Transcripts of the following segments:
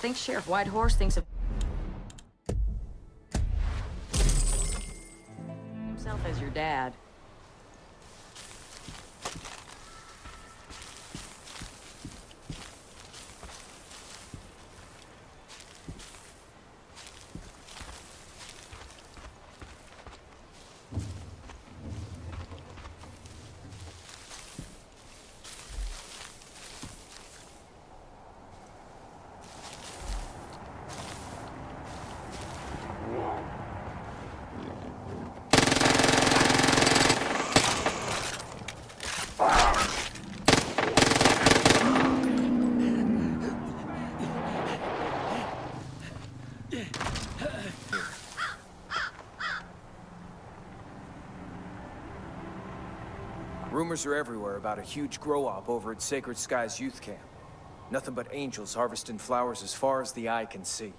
think Sheriff Whitehorse thinks of himself as your dad. Rumors are everywhere about a huge grow-op over at Sacred Skies Youth Camp. Nothing but angels harvesting flowers as far as the eye can see.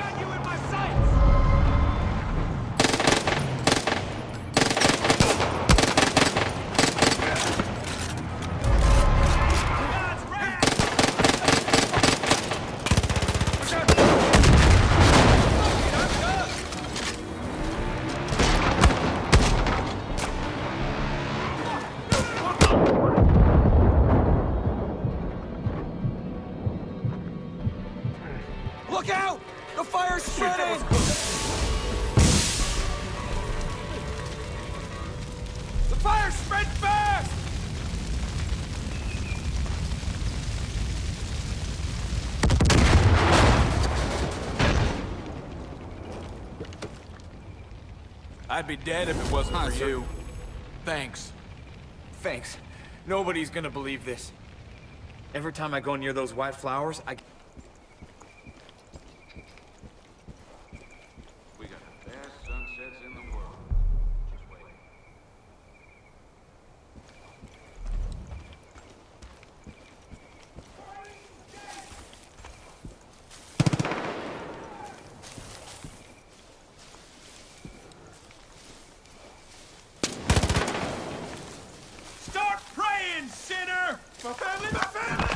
Got you fire spread fast! I'd be dead if it wasn't for you. Thanks. Thanks. Nobody's gonna believe this. Every time I go near those white flowers, I... My family, my family!